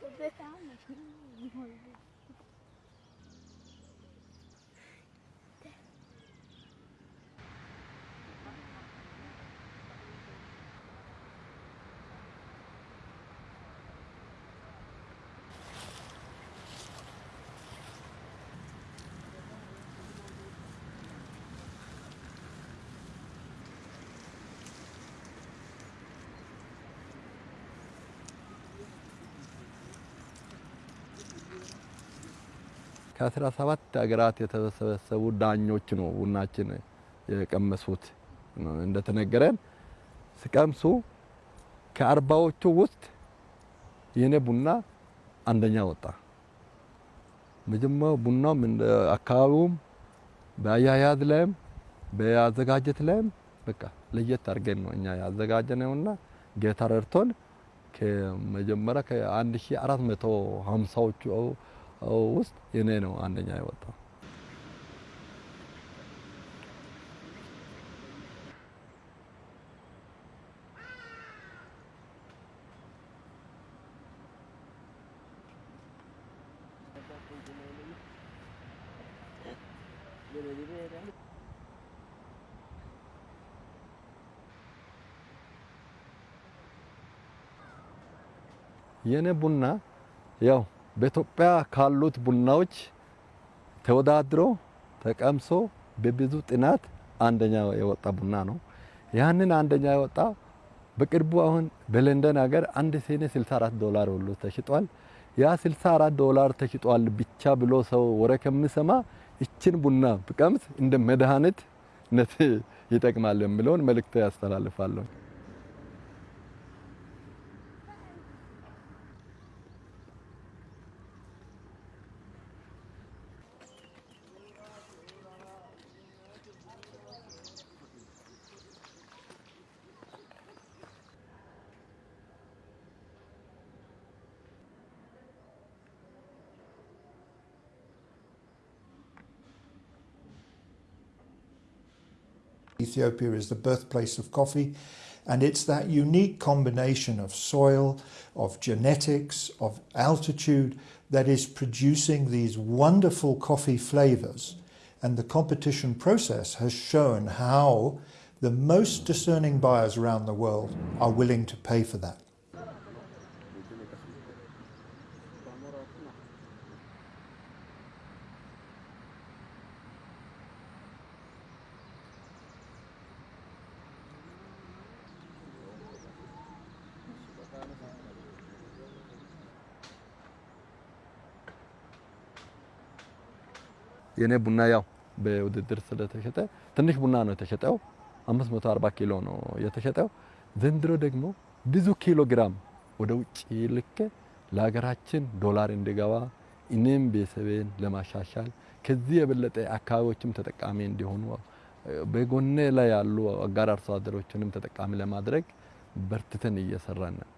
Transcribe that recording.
我在家里 ከአስራ ሰባት ሀገራት የተሰበሰቡ ዳኞች ነው ቡናችን የቀመሱት። እንደተነገረን ሲቀምሱ ከአርባዎቹ ውስጥ የኔ ቡና አንደኛ ወጣ። መጀመሪያው ቡናውም እንደ አካባቢውም በአያያዝ ላይም በአዘጋጀት ላይም በቃ ለየት አድርገን ነው እኛ ያዘጋጀነውና ጌታ ረድቶን ከመጀመሪያ ከ1450ዎቹ ውስጥ የኔ ነው አንደኛ የወጣው። የኔ ቡና ያው በኢትዮጵያ ካሉት ቡናዎች ተወዳድሮ ተቀምሶ በብዙ ጥናት አንደኛ የወጣ ቡና ነው። ያንን አንደኛ የወጣ በቅርቡ አሁን በለንደን ሀገር አንድ ሲኒ 64 ዶላር ሁሉ ተሽጧል። ያ 64 ዶላር ተሽጧል ብቻ ብሎ ሰው ወሬ ከሚሰማ ይችን ቡና ብቀምስ እንደ መድኃኒትነት ይጠቅማል የሚለውን መልእክት ያስተላልፋለሁ። Ethiopia is the birthplace of coffee, and it's that unique combination of soil, of genetics, of altitude that is producing these wonderful coffee flavors. And the competition process has shown how the most discerning buyers around the world are willing to pay for that. የኔ ቡና ያው በውድድር ስለተሸጠ ትንሽ ቡና ነው የተሸጠው። 540 ኪሎ ነው የተሸጠው። ዘንድሮ ደግሞ ብዙ ኪሎ ግራም ወደ ውጭ ልኬ ለሀገራችን ዶላር እንዲገባ እኔም ቤተሰቤን ለማሻሻል ከዚህ የበለጠ አካባቢዎችም ተጠቃሚ እንዲሆኑ በጎኔ ላይ ያሉ አጋር አርሶ አደሮችንም ተጠቃሚ ለማድረግ በርትተን እየሰራን ነው።